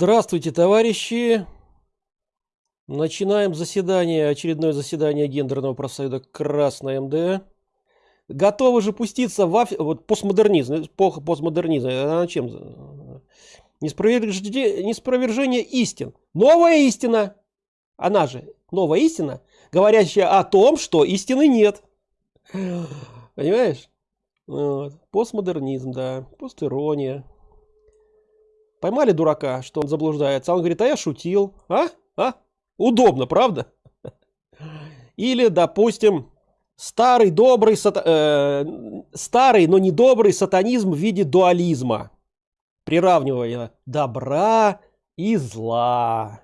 Здравствуйте, товарищи! Начинаем заседание, очередное заседание гендерного профсоюза Красное МД. Готовы же пуститься в аф... вот постмодернизм, эпоха постмодернизма. Она чем? Неспровержение, неспровержение истин. Новая истина. Она же новая истина, говорящая о том, что истины нет. Понимаешь? Вот. Постмодернизм, да. Постирония. Поймали дурака, что он заблуждается. Он говорит, а я шутил. А? А? Удобно, правда? Или, допустим, старый добрый, сата... э, старый, но не добрый сатанизм в виде дуализма. Приравнивая добра и зла.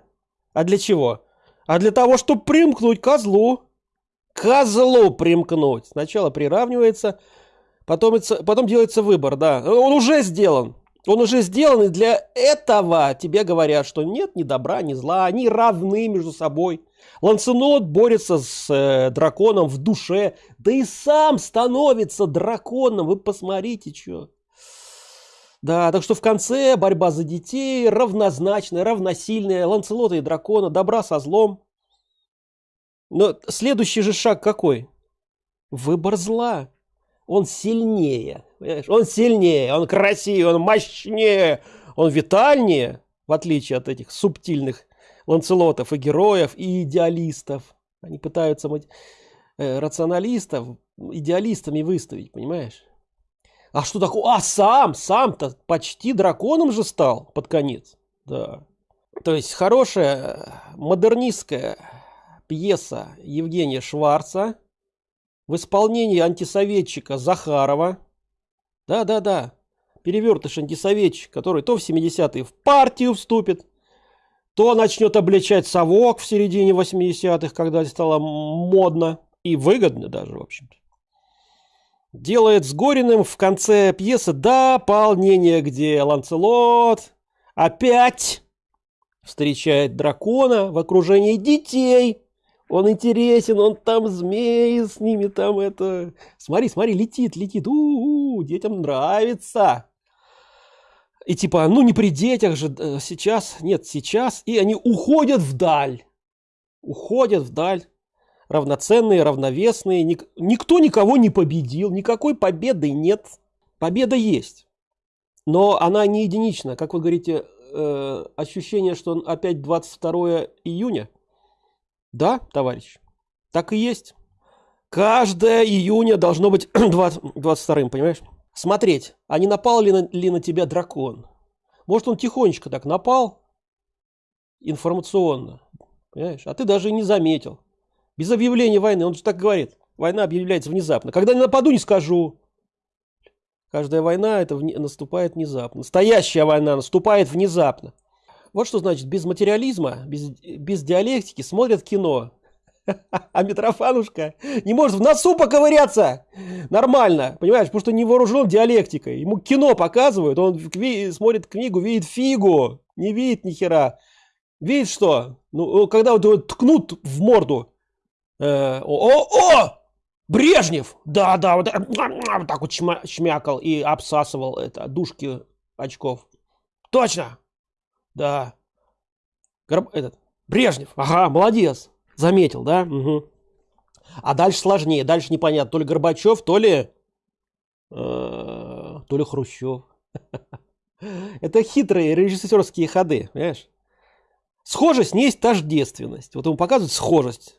А для чего? А для того, чтобы примкнуть козлу. Козлу примкнуть. Сначала приравнивается, потом, это, потом делается выбор, да. Он уже сделан. Он уже сделан, и для этого тебе говорят, что нет ни добра, ни зла, они равны между собой. Ланценот борется с э, драконом в душе, да и сам становится драконом, вы посмотрите, что. Да, так что в конце борьба за детей равнозначная, равносильная, Ланцелота и дракона, добра со злом. Но следующий же шаг какой? Выбор зла. Он сильнее. Понимаешь? Он сильнее, он красивее, он мощнее, он витальнее, в отличие от этих субтильных ланцелотов и героев, и идеалистов. Они пытаются э, рационалистов идеалистами выставить, понимаешь? А что такое? А сам, сам-то почти драконом же стал под конец. Да. То есть хорошая модернистская пьеса Евгения Шварца в исполнении антисоветчика Захарова да-да-да. Перевертыш антисоветчик, который то в 70-е в партию вступит, то начнет обличать совок в середине 80-х, когда стало модно и выгодно даже, в общем-то. Делает с Гориным в конце пьесы дополнение, где Ланцелот опять встречает дракона в окружении детей. Он интересен, он там змеи с ними там это... Смотри, смотри, летит, летит. У -у -у, детям нравится. И типа, ну не при детях же э, сейчас, нет, сейчас. И они уходят вдаль. Уходят вдаль. Равноценные, равновесные. Ник никто никого не победил. Никакой победы нет. Победа есть. Но она не единична. Как вы говорите, э, ощущение, что опять 22 июня. Да, товарищ, так и есть. Каждое июня должно быть 20, 22 понимаешь? Смотреть, а не напал ли на, ли на тебя дракон? Может, он тихонечко так напал? Информационно. Понимаешь? А ты даже и не заметил. Без объявления войны. Он же так говорит. Война объявляется внезапно. Когда не нападу, не скажу. Каждая война это вне, наступает внезапно. Настоящая война наступает внезапно. Вот что значит без материализма, без, без диалектики смотрят кино. А Митрофанушка не может в носу поковыряться нормально, понимаешь, потому что не вооружен диалектикой. Ему кино показывают, он смотрит книгу, видит фигу, не видит ни хера. Видит что? Ну, когда вот ткнут в морду. Э, о, о, о! Брежнев! Да, да, вот, вот так вот шмякал и обсасывал это, душки очков. Точно! Да. Горб... Этот. Брежнев. Ага, молодец. Заметил, да? Угу. А дальше сложнее. Дальше непонятно. То ли Горбачев, то ли... Э, то ли Хрущев. Это хитрые режиссерские ходы, понимаешь? Схожесть не есть тождественность. Вот ему показывают схожесть.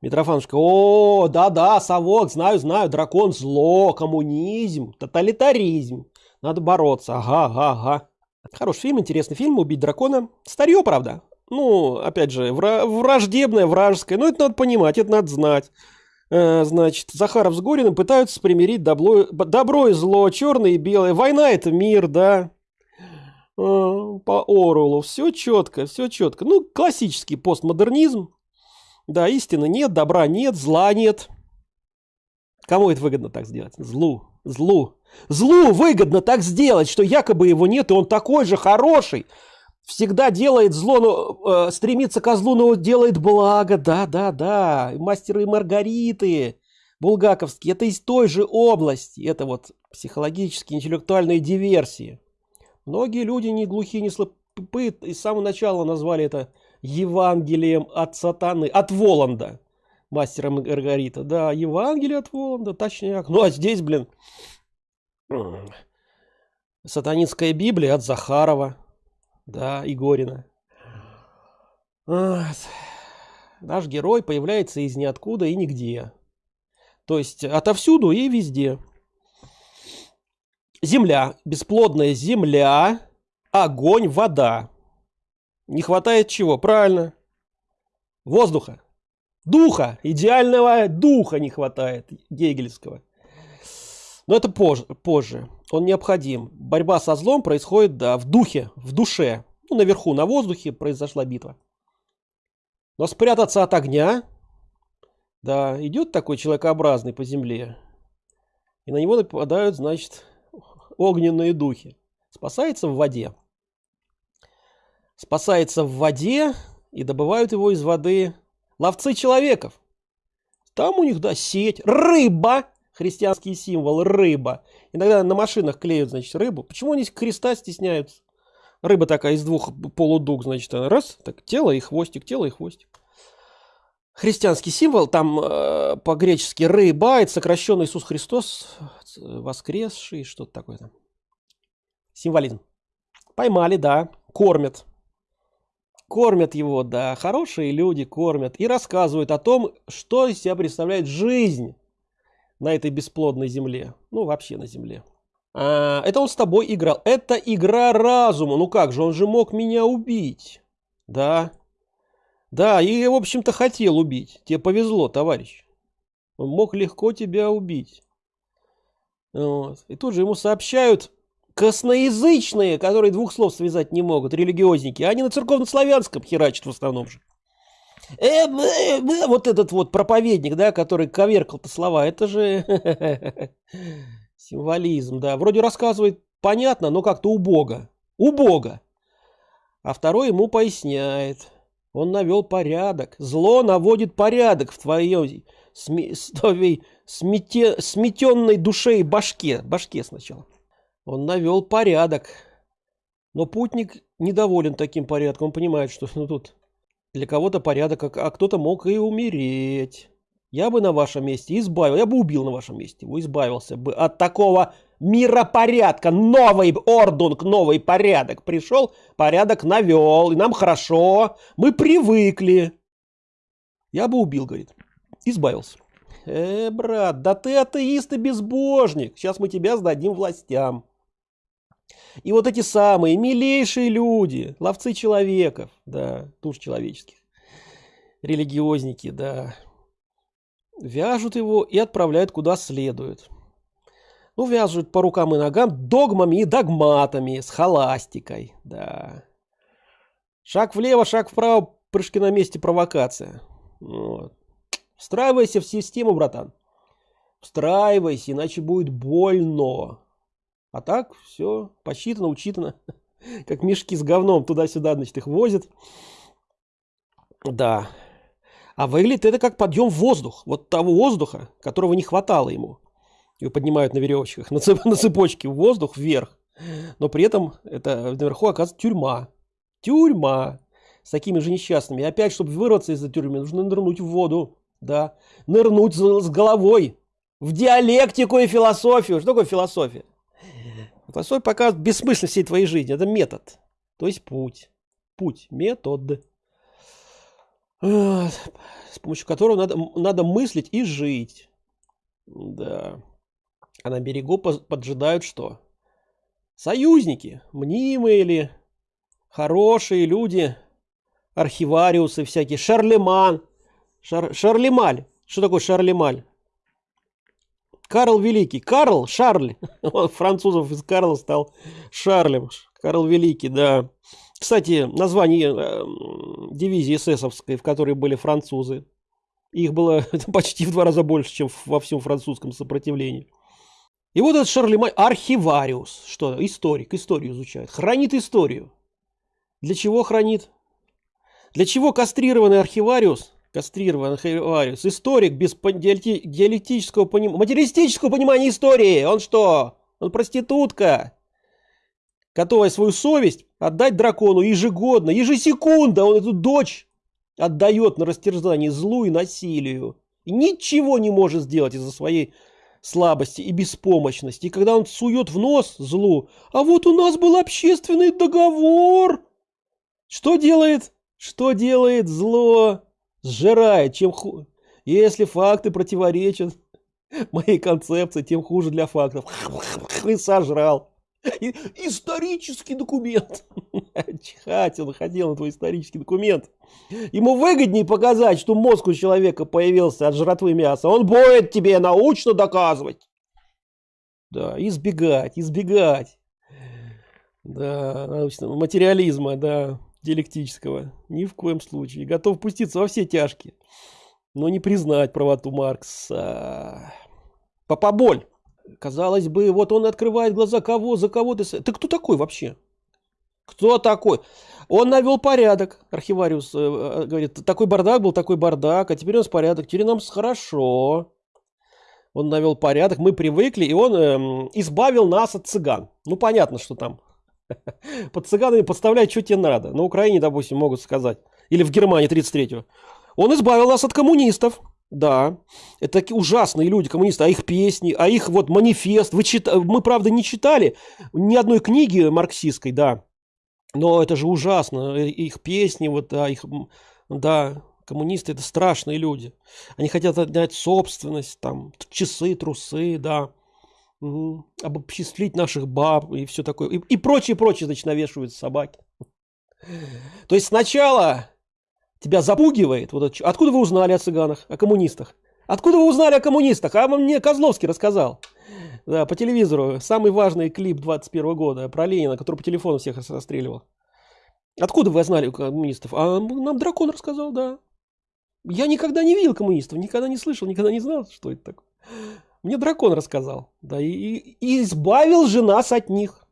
Митрофанушка, о, да-да, совок, знаю, знаю, дракон зло, коммунизм, тоталитаризм. Надо бороться, ага, ага, ага. Хороший фильм, интересный фильм, «Убить дракона». Старье, правда. Ну, опять же, враждебное, вражеское. Но это надо понимать, это надо знать. Э, значит, Захаров с Гориным пытаются примирить добро, добро и зло, черное и белое. Война – это мир, да. Э, по Оруэллу. Все четко, все четко. Ну, классический постмодернизм. Да, истины нет, добра нет, зла нет. Кому это выгодно так сделать? Злу. Злу. Злу выгодно так сделать, что якобы его нет, и он такой же хороший. Всегда делает зло, но э, стремится к злу, но делает благо. Да, да, да. Мастеры и Маргариты. Булгаковские. Это из той же области. Это вот психологические, интеллектуальные диверсии. Многие люди не глухие, не слаб... и с самого начала назвали это Евангелием от сатаны, от Воланда, мастера Маргарита. Да, Евангелие от Воланда, точняк. Ну, а здесь, блин, сатанинская Библия от Захарова, да, Игорина. Наш герой появляется из ниоткуда и нигде. То есть отовсюду и везде. Земля, бесплодная земля, огонь, вода. Не хватает чего? Правильно. Воздуха. Духа. Идеального духа не хватает гегельского. Но это позже, позже. Он необходим. Борьба со злом происходит, да, в духе, в душе. Ну, наверху, на воздухе произошла битва. Но спрятаться от огня, да, идет такой человекообразный по земле. И на него нападают, значит, огненные духи. Спасается в воде. Спасается в воде и добывают его из воды ловцы человеков. Там у них, да, сеть, рыба, христианский символ, рыба. Иногда на машинах клеют, значит, рыбу. Почему они креста стесняются? Рыба такая из двух полудуг, значит, раз, так, тело и хвостик, тело и хвостик. Христианский символ, там э, по-гречески рыба, это сокращенный Иисус Христос, воскресший, что-то такое там. Символизм. Поймали, да, кормят. Кормят его, да, хорошие люди кормят и рассказывают о том, что из себя представляет жизнь на этой бесплодной земле. Ну, вообще на земле. А, это он с тобой играл. Это игра разума. Ну как же, он же мог меня убить. Да. Да, и, в общем-то, хотел убить. Тебе повезло, товарищ. Он мог легко тебя убить. Вот. И тут же ему сообщают, косноязычные, которые двух слов связать не могут, религиозники, они на церковно-славянском херачат в основном же. Э, э, э, вот этот вот проповедник, да, который коверкал-то слова, это же символизм, да. Вроде рассказывает понятно, но как-то убого. Убого. А второй ему поясняет. Он навел порядок. Зло наводит порядок в твоей сме, смете, сметенной душе и башке. Башке сначала. Он навел порядок. Но путник недоволен таким порядком. Он понимает, что ну, тут для кого-то порядок, а, а кто-то мог и умереть. Я бы на вашем месте избавил, я бы убил на вашем месте, его избавился бы от такого миропорядка. Новый ордунг, новый порядок пришел, порядок навел, и нам хорошо, мы привыкли. Я бы убил, говорит, избавился. Э, брат, да ты атеист и безбожник, сейчас мы тебя сдадим властям. И вот эти самые милейшие люди, ловцы человеков, да, туш человеческих, религиозники, да, вяжут его и отправляют куда следует. Ну, вяжут по рукам и ногам догмами и догматами, с холастикой, да. Шаг влево, шаг вправо, прыжки на месте, провокация. Вот. Встраивайся в систему, братан. Встраивайся, иначе будет больно. А так все посчитано, учитано. Как мешки с говном туда-сюда, значит, их возят. Да. А выглядит это как подъем в воздух. Вот того воздуха, которого не хватало ему. Его поднимают на веревочках, на, цеп, на цепочке в воздух вверх. Но при этом это наверху оказывается тюрьма. Тюрьма. С такими же несчастными. И опять, чтобы вырваться из этой тюрьмы, нужно нырнуть в воду. Да. Нырнуть с головой. В диалектику и философию. Что такое философия? Философия показывает бессмысленность всей твоей жизни. Это метод. То есть путь. Путь. Метод. С помощью которого надо, надо мыслить и жить. Да. А на берегу поджидают что? Союзники. Мнимые или хорошие люди. Архивариусы всякие. Шарлеман. Шар, Шарлемаль. Что такое Шарлемаль? Карл Великий. Карл, Шарль. Французов из Карла стал Шарлем. Карл Великий, да. Кстати, название э, дивизии эсэсовской, в которой были французы. Их было почти в два раза больше, чем во всем французском сопротивлении. И вот этот Шарлемань архивариус, что историк, историю изучает, хранит историю. Для чего хранит? Для чего кастрированный архивариус кастрирован Харивариус, историк без диалектического понимания, материалистического понимания истории. Он что? Он проститутка, которая свою совесть отдать дракону ежегодно, ежесекунда он эту дочь отдает на растерзание злу и насилию. И ничего не может сделать из-за своей слабости и беспомощности. И когда он сует в нос злу, а вот у нас был общественный договор. Что делает? Что делает зло? Сжирает, чем ху... Если факты противоречат моей концепции, тем хуже для фактов. И сожрал. И, исторический документ. Чихать он ходил на твой исторический документ. Ему выгоднее показать, что мозг у человека появился от жратвы мяса. Он будет тебе научно доказывать. Да, избегать, избегать. Да, научного материализма, да, диалектического. Ни в коем случае. Готов пуститься во все тяжкие. Но не признать правоту Маркса. Папаболь. Казалось бы, вот он открывает глаза, кого, за кого ты... Ты кто такой вообще? Кто такой? Он навел порядок, архивариус э, э, говорит, такой бардак был, такой бардак, а теперь у нас порядок, теперь нам хорошо. Он навел порядок, мы привыкли, и он э, избавил нас от цыган. Ну, понятно, что там. Под цыганами подставлять, что тебе надо. На Украине, допустим, могут сказать. Или в Германии 33-го. Он избавил нас от коммунистов. Да, это такие ужасные люди, коммунисты, а их песни, а их вот манифест. Вы чит... Мы, правда, не читали ни одной книги марксистской, да, но это же ужасно. Э, их песни, вот, да, их, да, коммунисты это страшные люди. Они хотят отнять собственность, там, часы, трусы, да, угу. обобществить наших баб и все такое. И, и прочее, прочее, значит, навешивают собаки. То есть сначала тебя запугивает. Вот, откуда вы узнали о цыганах, о коммунистах? Откуда вы узнали о коммунистах? А мне Козловский рассказал. Да, по телевизору. Самый важный клип 21 года про Ленина, который по телефону всех расстреливал. Откуда вы знали коммунистов? А нам дракон рассказал, да. Я никогда не видел коммунистов, никогда не слышал, никогда не знал, что это такое. Мне дракон рассказал. Да, и, и избавил же нас от них.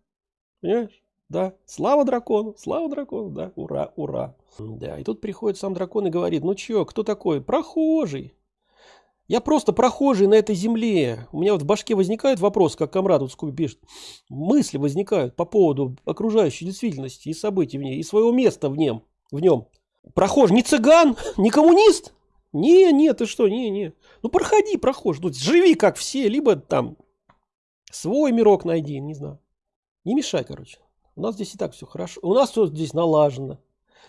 Понимаешь? Да, слава дракону, слава дракону, да, ура, ура. Да, и тут приходит сам дракон и говорит, ну чё, кто такой? Прохожий. Я просто прохожий на этой земле. У меня вот в башке возникает вопрос, как комрад вот Скуби пишет. Мысли возникают по поводу окружающей действительности и событий в ней, и своего места в нем. В нем. Прохожий не цыган, не коммунист. Не, не, ты что, не, не. Ну проходи, прохожий. Ну, живи как все, либо там свой мирок найди, не знаю. Не мешай, короче. У нас здесь и так все хорошо. У нас все здесь налажено.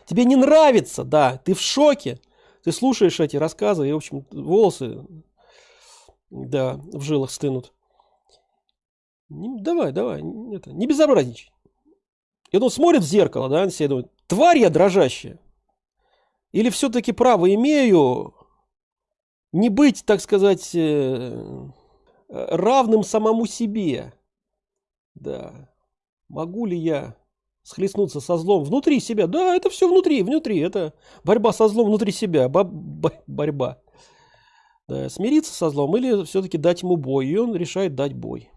Тебе не нравится, да, ты в шоке. Ты слушаешь эти рассказы, и, в общем, волосы, да, в жилах стынут. Не, давай, давай, это, не безобразничай. И он смотрит в зеркало, да, на себя думает, тварь я дрожащая. Или все-таки право имею не быть, так сказать, э, равным самому себе. Да. Могу ли я схлестнуться со злом внутри себя. Да, это все внутри, внутри. Это борьба со злом внутри себя. Бо бо борьба. Да, смириться со злом или все-таки дать ему бой. И он решает дать бой.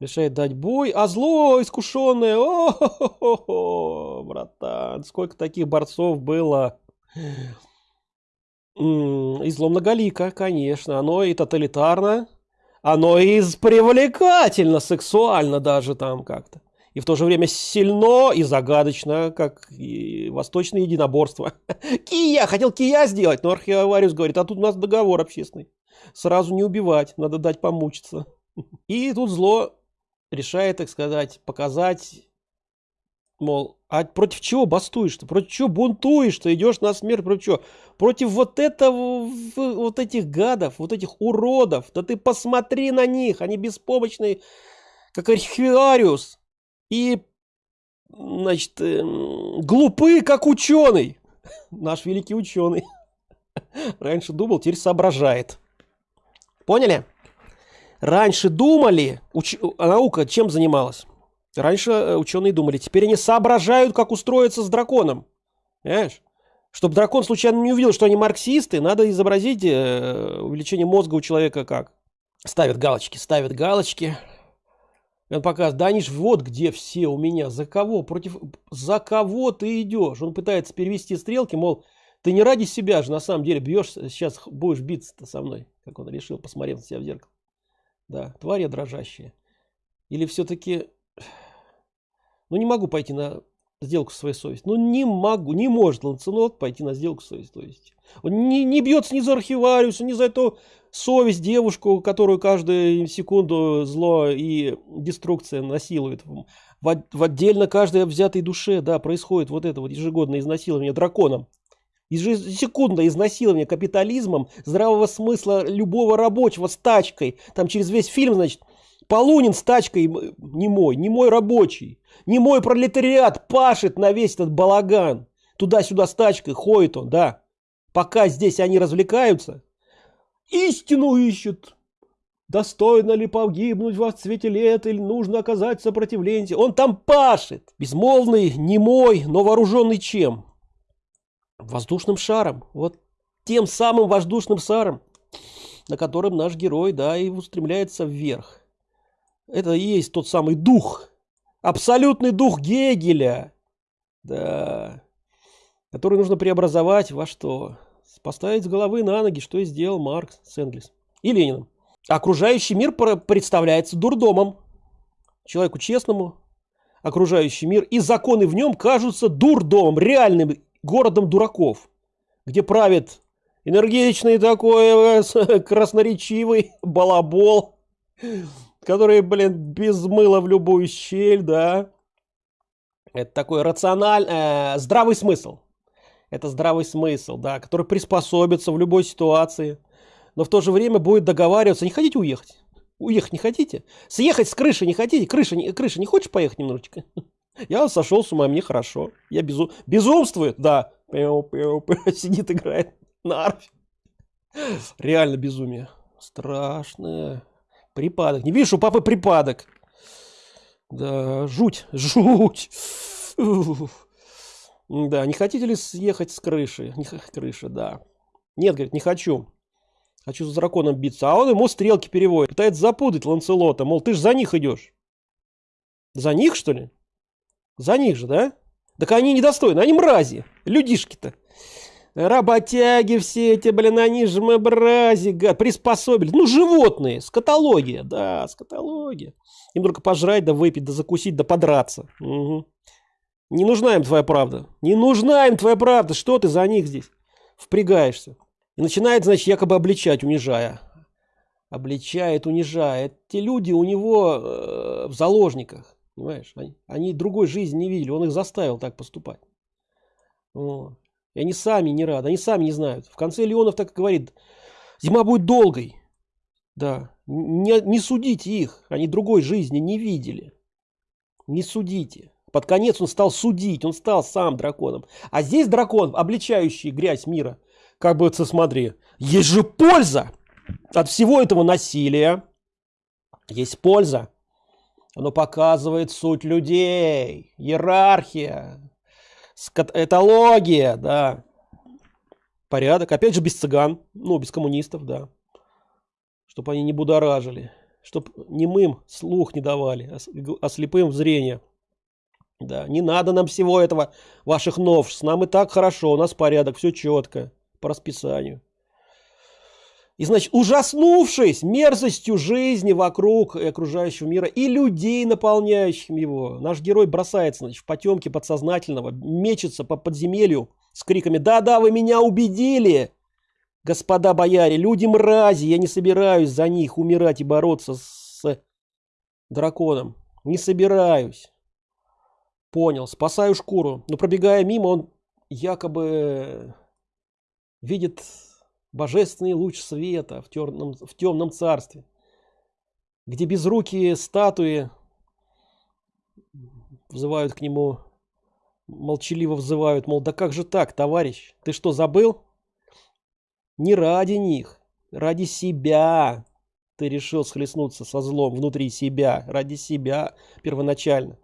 Решает дать бой. А зло искушенное. О, братан, сколько таких борцов было. И зло многолико, конечно. Оно и тоталитарно. Оно и привлекательно, сексуально даже там как-то и в то же время сильно и загадочно, как и восточное единоборство. Кия! Хотел Кия сделать, но архивариус говорит, а тут у нас договор общественный. Сразу не убивать, надо дать помучиться. И тут зло решает, так сказать, показать, мол, а против чего бастуешь-то? Против чего бунтуешь-то? Идешь на смерть против чего? Против вот этого, вот этих гадов, вот этих уродов. Да ты посмотри на них, они беспомощные, как архивариус и, значит, эм, глупы, как ученый. Наш великий ученый. Раньше думал, теперь соображает. Поняли? Раньше думали, уч... наука чем занималась? Раньше э, ученые думали, теперь они соображают, как устроиться с драконом. Понимаешь? Чтобы дракон случайно не увидел, что они марксисты, надо изобразить э, увеличение мозга у человека как? Ставят галочки, ставят галочки. Он показывает, да они ж вот где все у меня, за кого, против, за кого ты идешь. Он пытается перевести стрелки, мол, ты не ради себя же на самом деле бьешь, сейчас будешь биться-то со мной, как он решил, посмотрев на себя в зеркало. Да, тварь дрожащая. Или все-таки Ну, не могу пойти на сделку со своей совестью. Ну, не могу, не может Ланцелот пойти на сделку со своей совестью. Он не, не бьется ни за архивариуса, ни за эту совесть девушку, которую каждую секунду зло и деструкция насилует. В, в отдельно каждой взятой душе, да, происходит вот это вот ежегодное изнасилование драконом. Ежесекундное изнасилование капитализмом здравого смысла любого рабочего с тачкой. Там через весь фильм, значит, Полунин с тачкой не мой, не мой рабочий, не мой пролетариат пашет на весь этот балаган. Туда-сюда с тачкой ходит он, да. Пока здесь они развлекаются, истину ищут. Достойно ли погибнуть во цвете лет или нужно оказать сопротивление? Он там пашет. Безмолвный, немой, но вооруженный чем? Воздушным шаром. Вот тем самым воздушным шаром, на котором наш герой, да, и устремляется вверх. Это и есть тот самый дух. Абсолютный дух Гегеля. Да. Который нужно преобразовать во что? Поставить с головы на ноги, что и сделал Маркс с Энгельс. И Лениным. Окружающий мир представляется дурдомом. Человеку честному, окружающий мир и законы в нем кажутся дурдомом, реальным городом дураков, где правит энергичный такой э, красноречивый балабол, который, блин, без мыла в любую щель, да. Это такой рациональный, э, здравый смысл. Это здравый смысл, да, который приспособится в любой ситуации, но в то же время будет договариваться. Не хотите уехать? Уехать не хотите? Съехать с крыши не хотите? Крыша не, крыша не хочешь поехать немножечко? Я сошел с ума, мне хорошо. Я безу... безумствует, да. Сидит, играет на арфе. Реально безумие. Страшное. Припадок. Не видишь, у папы припадок. Да, жуть, жуть. Да, не хотите ли съехать с крыши? Не крыши, да. Нет, говорит, не хочу. Хочу с драконом биться. А он ему стрелки переводит. Пытается запутать Ланцелота. Мол, ты же за них идешь. За них, что ли? За них же, да? Так они недостойны, они мрази. Людишки-то. Работяги все эти, блин, они же мрази, гад, приспособили. Ну, животные, скотология, да, скотология. Им только пожрать, да выпить, да закусить, да подраться. Угу. Не нужна им твоя правда. Не нужна им твоя правда. Что ты за них здесь впрягаешься? И начинает, значит, якобы обличать, унижая. Обличает, унижает. Те люди у него э, в заложниках. Понимаешь? Они, они другой жизни не видели. Он их заставил так поступать. Вот. И они сами не рады, они сами не знают. В конце Леонов так и говорит, зима будет долгой. Да, не, не судите их, они другой жизни не видели. Не судите. Под конец он стал судить, он стал сам драконом. А здесь дракон, обличающий грязь мира. Как бы, смотри, есть же польза от всего этого насилия. Есть польза. Оно показывает суть людей, иерархия, этология, да. Порядок. Опять же, без цыган, ну, без коммунистов, да. Чтобы они не будоражили. Чтобы немым слух не давали, а, а слепым зрение. Да, не надо нам всего этого, ваших новшеств. Нам и так хорошо, у нас порядок, все четко, по расписанию. И, значит, ужаснувшись мерзостью жизни вокруг и окружающего мира и людей, наполняющих его, наш герой бросается, значит, в потемки подсознательного, мечется по подземелью с криками «Да-да, вы меня убедили!» Господа бояре, люди мрази, я не собираюсь за них умирать и бороться с драконом. Не собираюсь. Понял, спасаю шкуру. Но пробегая мимо, он якобы видит божественный луч света в темном, в темном царстве, где безрукие статуи взывают к нему, молчаливо взывают, мол, да как же так, товарищ, ты что, забыл? Не ради них, ради себя ты решил схлестнуться со злом внутри себя, ради себя первоначально.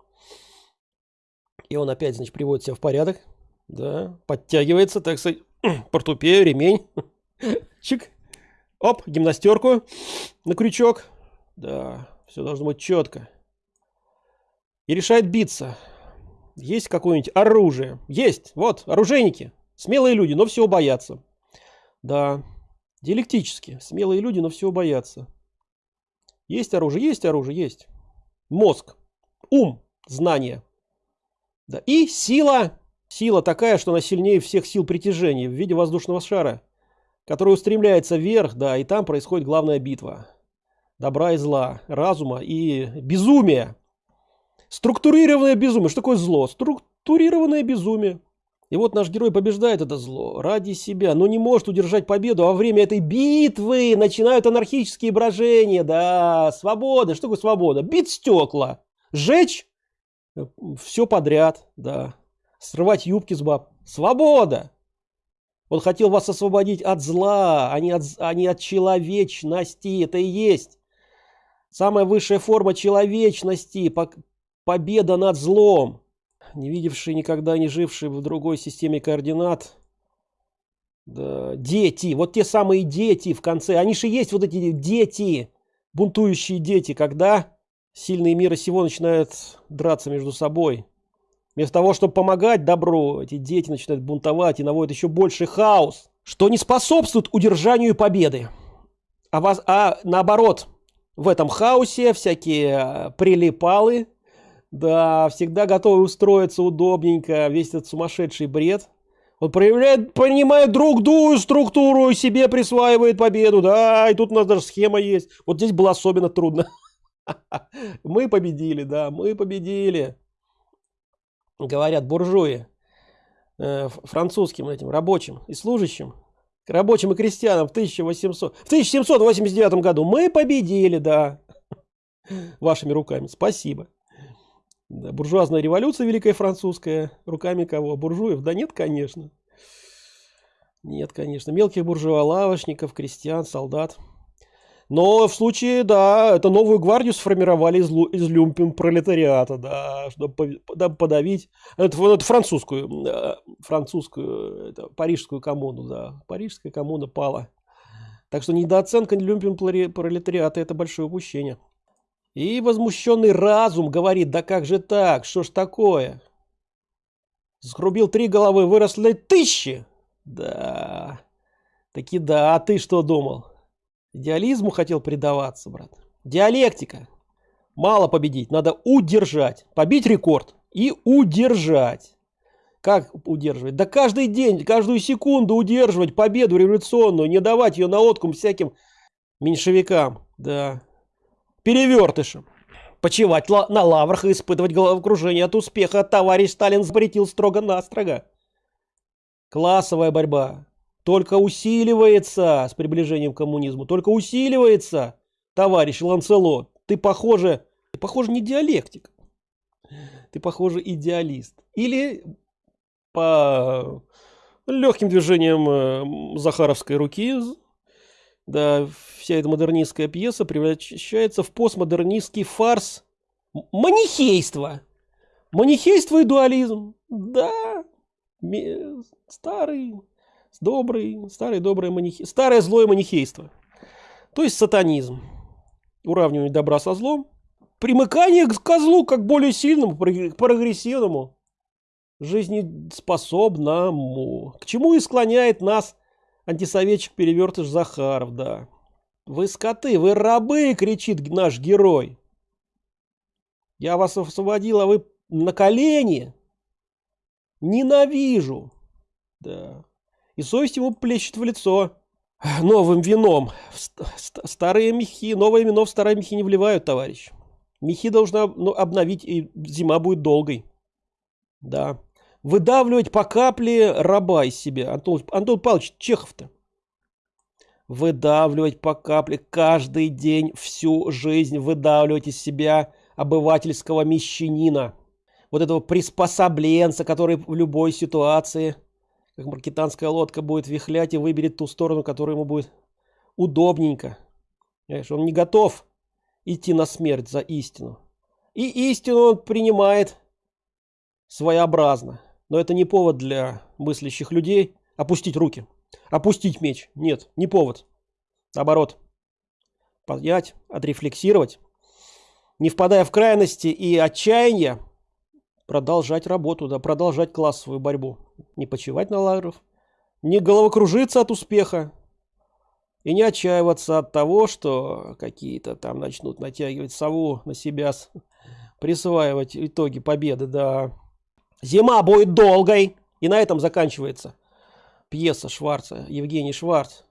И он опять, значит, приводит себя в порядок, да, подтягивается, так сказать, портупею, ремень, Чик. Оп, гимнастерку на крючок. Да, все должно быть четко. И решает биться. Есть какое-нибудь оружие? Есть. Вот, оружейники. Смелые люди, но всего боятся. Да, диалектически. Смелые люди, но всего боятся. Есть оружие, есть оружие, есть. Мозг, ум, знание. Да. И сила, сила такая, что она сильнее всех сил притяжения в виде воздушного шара, который устремляется вверх, да, и там происходит главная битва. Добра и зла, разума и безумия. Структурированное безумие. Что такое зло? Структурированное безумие. И вот наш герой побеждает это зло ради себя, но не может удержать победу. А во время этой битвы начинают анархические брожения. Да, свобода. Что такое свобода? Бить стекла. Жечь э, все подряд. Да. Срывать юбки с баб. Свобода. Он хотел вас освободить от зла, а не от, а не от человечности. Это и есть. Самая высшая форма человечности. Победа над злом не видевшие никогда не жившие в другой системе координат. Да, дети, вот те самые дети в конце, они же есть вот эти дети, бунтующие дети, когда сильные мира сего начинают драться между собой. Вместо того, чтобы помогать добру, эти дети начинают бунтовать и наводят еще больше хаос, что не способствует удержанию победы. А, вас, а наоборот, в этом хаосе всякие а, прилипалы, да, всегда готовы устроиться удобненько, весь этот сумасшедший бред. Он проявляет, понимает другую структуру и себе присваивает победу. Да, и тут у нас даже схема есть. Вот здесь было особенно трудно. Мы победили, да, мы победили. Говорят буржуи э, французским этим рабочим и служащим, рабочим и крестьянам в 1800, в 1789 году мы победили, да, вашими руками. Спасибо. Да, буржуазная революция великая французская. Руками кого? Буржуев? Да нет, конечно. Нет, конечно. Мелких буржуа, лавочников, крестьян, солдат. Но в случае, да, это новую гвардию сформировали из, из люмпин пролетариата, да, чтобы подавить, это, это французскую, французскую, это, парижскую коммуну, да, парижская коммуна пала. Так что недооценка люмпин пролетариата это большое упущение. И возмущенный разум говорит, да как же так, что ж такое? Сгрубил три головы, выросли тысячи. Да, таки да, а ты что думал? Идеализму хотел предаваться, брат. Диалектика. Мало победить, надо удержать. Побить рекорд и удержать. Как удерживать? Да каждый день, каждую секунду удерживать победу революционную, не давать ее на откум всяким меньшевикам. Да, перевертышем. Почивать на лаврах и испытывать головокружение от успеха товарищ Сталин запретил строго-настрого. Классовая борьба только усиливается с приближением к коммунизму, только усиливается, товарищ Ланцелот. Ты похоже, ты похоже не диалектик, ты похоже идеалист. Или по легким движением э, Захаровской руки да, вся эта модернистская пьеса превращается в постмодернистский фарс манихейство. Манихейство и дуализм. Да, старый, добрый, старый добрый манихей, старое злое манихейство. То есть сатанизм. Уравнивание добра со злом. Примыкание к козлу как более сильному, прогрессивному, жизнеспособному. К чему и склоняет нас Антисоветчик перевертыш Захаров, да. Вы скоты, вы рабы, кричит наш герой. Я вас освободил, а вы на колени. Ненавижу. Да. И совесть ему плещет в лицо. Новым вином. Старые мехи, новое вино в старые мехи не вливают, товарищ. Мехи должна ну, обновить, и зима будет долгой. Да выдавливать по капле раба из себя. Антон, Антон Павлович Чехов-то. Выдавливать по капле каждый день, всю жизнь выдавливать из себя обывательского мещанина. Вот этого приспособленца, который в любой ситуации, как маркетанская лодка, будет вихлять и выберет ту сторону, которая ему будет удобненько. Понимаешь, он не готов идти на смерть за истину. И истину он принимает своеобразно. Но это не повод для мыслящих людей опустить руки, опустить меч. Нет, не повод. Наоборот, поднять, отрефлексировать, не впадая в крайности и отчаяние, продолжать работу, да, продолжать классовую борьбу. Не почивать на лавров, не головокружиться от успеха и не отчаиваться от того, что какие-то там начнут натягивать сову на себя, присваивать итоги победы, да. Зима будет долгой. И на этом заканчивается пьеса Шварца, Евгений Шварц.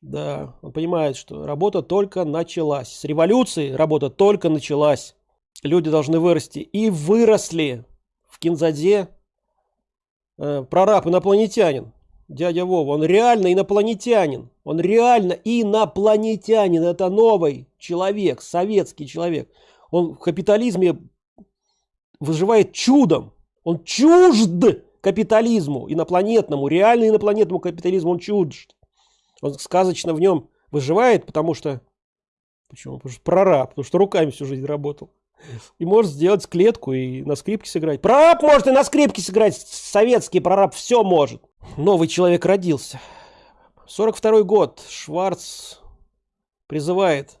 Да, он понимает, что работа только началась. С революции работа только началась. Люди должны вырасти. И выросли в Кинзаде э, прораб инопланетянин. Дядя Вова, он реально инопланетянин. Он реально инопланетянин. Это новый человек, советский человек. Он в капитализме выживает чудом. Он чужд капитализму, инопланетному, реально инопланетному капитализму он чужд. Он сказочно в нем выживает, потому что... Почему? Потому что прораб, потому что руками всю жизнь работал. И может сделать клетку и на скрипке сыграть. Прораб может и на скрипке сыграть. Советский прораб все может. Новый человек родился. 42 год. Шварц призывает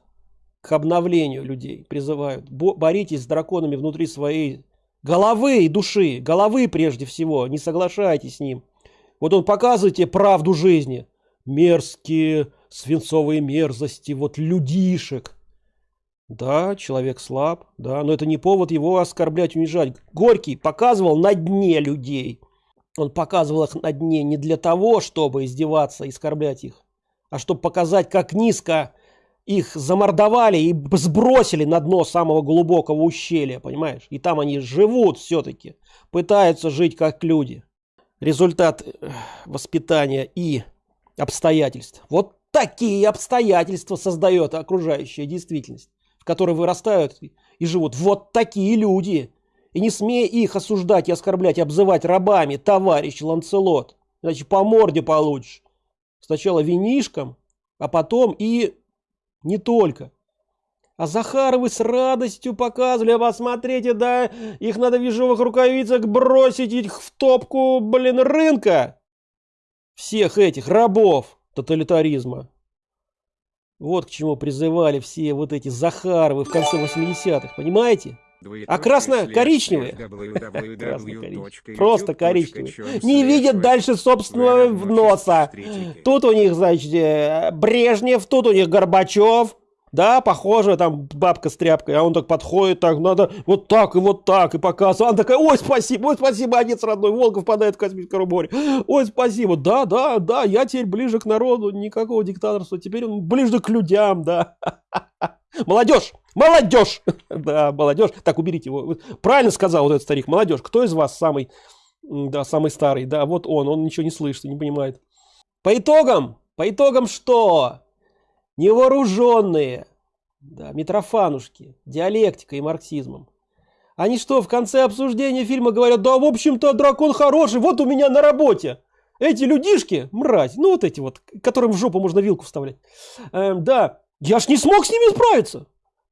к обновлению людей. Призывают. Боритесь с драконами внутри своей головы и души. Головы прежде всего. Не соглашайтесь с ним. Вот он показывает тебе правду жизни мерзкие свинцовые мерзости, вот людишек. Да, человек слаб, да, но это не повод его оскорблять, унижать. Горький показывал на дне людей. Он показывал их на дне не для того, чтобы издеваться оскорблять их, а чтобы показать, как низко их замордовали и сбросили на дно самого глубокого ущелья, понимаешь? И там они живут все-таки, пытаются жить как люди. Результат э, воспитания и обстоятельств. Вот такие обстоятельства создает окружающая действительность, в которой вырастают и живут вот такие люди. И не смей их осуждать и оскорблять, и обзывать рабами, товарищ Ланцелот. Иначе по морде получишь. Сначала винишком, а потом и не только. А Захаровы с радостью показывали, а посмотрите, да, их надо в ежовых рукавицах бросить их в топку, блин, рынка всех этих рабов тоталитаризма. Вот к чему призывали все вот эти Захаровы в конце 80-х, понимаете? А красно-коричневые, просто коричневые, не видят дальше собственного носа. Тут у них, значит, э, Брежнев, тут у них Горбачев, да, похоже, там бабка с тряпкой, а он так подходит, так надо вот так и вот так, и показывает. Она такая, ой, спасибо, ой, спасибо, отец родной, Волков впадает в космическое море. Ой, спасибо, да, да, да, я теперь ближе к народу, никакого диктаторства, теперь он ближе к людям, да. Молодежь, молодежь, да, молодежь. Так, уберите его. Правильно сказал вот этот старик, молодежь. Кто из вас самый, да, самый старый? Да, вот он, он ничего не слышит, не понимает. По итогам, по итогам что? Невооруженные, да, митрофанушки, диалектикой и марксизмом. Они что, в конце обсуждения фильма говорят, да, в общем-то, дракон хороший, вот у меня на работе. Эти людишки, мразь, ну вот эти вот, которым в жопу можно вилку вставлять. Эм, да, я ж не смог с ними справиться.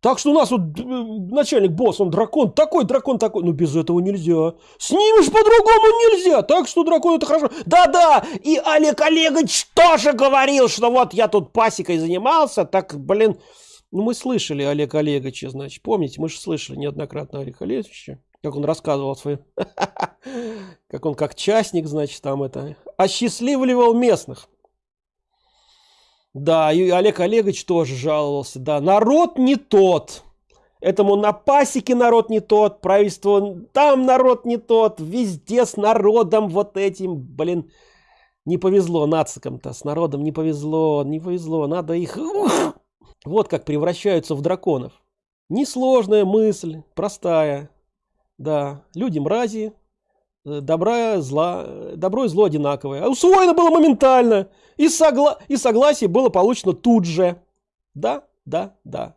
Так что у нас вот э, начальник босс, он дракон, такой дракон такой. Ну без этого нельзя. С ними же по-другому нельзя. Так что дракон это хорошо. Да-да, и Олег Олегович тоже говорил, что вот я тут пасекой занимался. Так, блин, ну мы слышали Олег Олеговича, значит. Помните, мы же слышали неоднократно Олег Олеговича. Как он рассказывал свои... Как он как частник, значит, там это... Осчастливливал местных. Да, и Олег Олегович тоже жаловался. Да, народ не тот. Этому на пасеке народ не тот, правительство там народ не тот, везде с народом вот этим, блин, не повезло нацикам-то, с народом не повезло, не повезло, надо их... Ух! Вот как превращаются в драконов. Несложная мысль, простая. Да, люди мрази, добра, зла, добро и зло одинаковое. А усвоено было моментально. И, согла и согласие было получено тут же. Да, да, да.